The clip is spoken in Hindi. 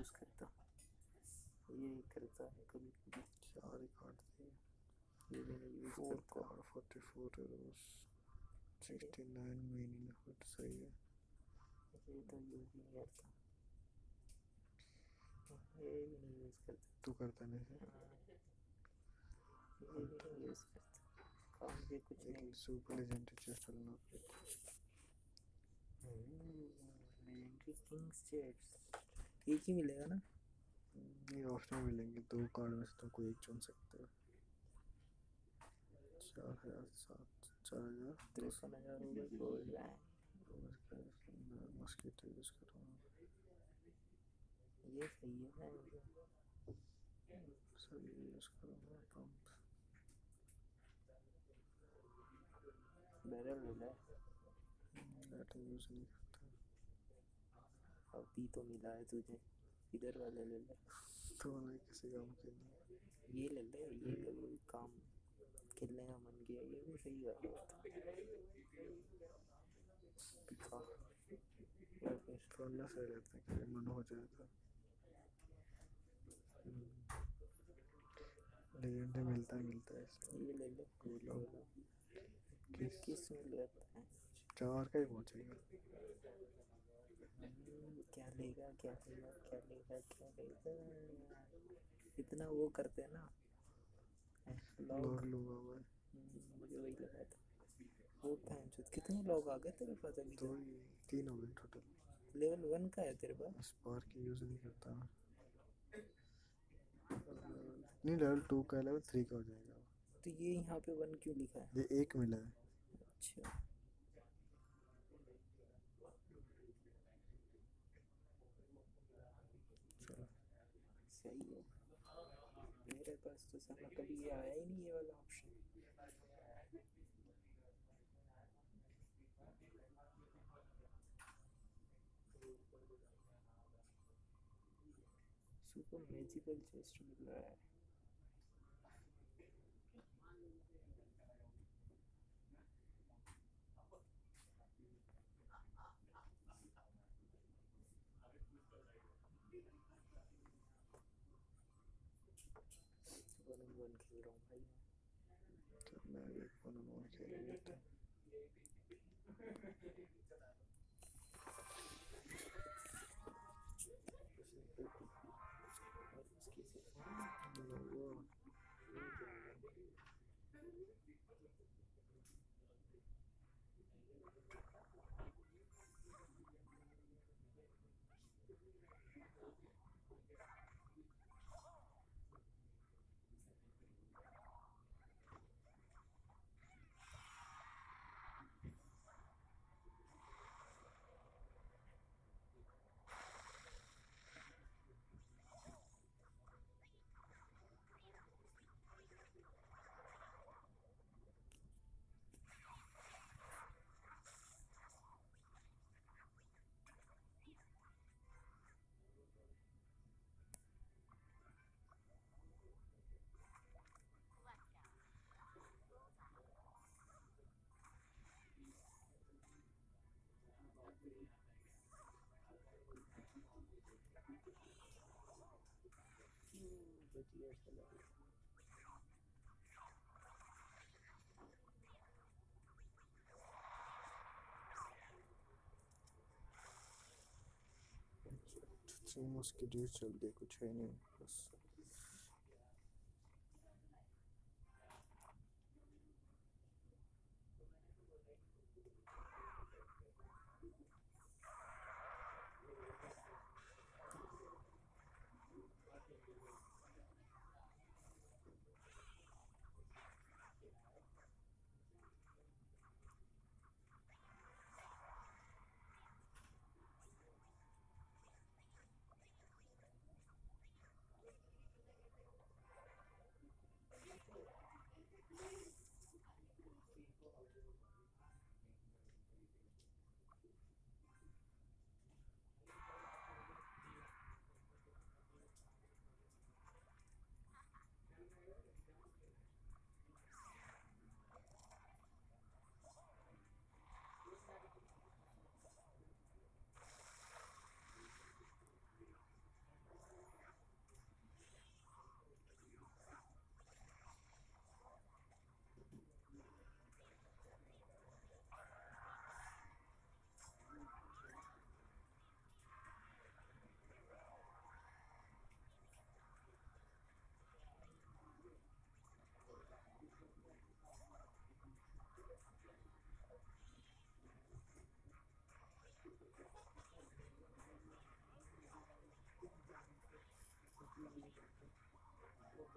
यूज़ करता ये करता है कभी कभी चार ही कार्ड थे ये नहीं use four card forty four sixty nine meaning effort सही है। ये तो यूज़ नहीं करता। ये भी नहीं यूज़ करता। तू करता नहीं है? ये भी नहीं यूज़ करता। काम के कुछ नहीं। सुपर लेजेंडरी चेस्ट डालना लेजेंडरी किंग्स चेस्ट एक ही मिलेगा ना? ये ऑप्शन मिलेंगे दो कार्ड में से तुम कोई एक चुन सकते हो। चार हज़ार सात चार हज़ार तिरपन हो मस्कीटो यूज़ ये सही है ना? यूज़ पंप बैरल ले ले लाइट यूज़ नहीं अभी तो मिला है तुझे। इधर वाले ले ले। तो नहीं किसी काम के लिए। ये ले ले ये ले काम खेलने का मन किया ये भी सही कर रहा था थोड़ा सही रहता है कि मन हो जाए तो। लेजेंडरी मिलता है मिलता है। इसमें ये ले ले। किस किसमें लेता है? चार का ही पहुंचेगा हम्म, क्या लेगा क्या लेगा क्या लेगा क्या लेगा। इतना वो करते हैं ना। लॉग लॉग मैं मुझे वही लगा था। वो पैंचो कितने लोग आ गए तेरे पास अभी दो तीन हो गए टोटल लेवल वन का है तेरे पास? स्पार्क यूज़ नहीं करता। नहीं लेवल टू का लेवल थ्री का हो जाएगा। तो ये यहाँ पे वन क्यों लिखा है? ये एक मिला है। अच्छा चलो सही है मेरे पास तो साला कभी आया ही नहीं ये वाला ऑप्शन सुपर मैजिकल चेस्ट मिल रहा है वन ऑन वन खेल रहा हूँ भाई तो मैं भी वन ऑन वन खेल लेता हूँ और उसकी से वो बढ़िया चला सेम उसकी ड्यूज चल गई कुछ है नहीं बस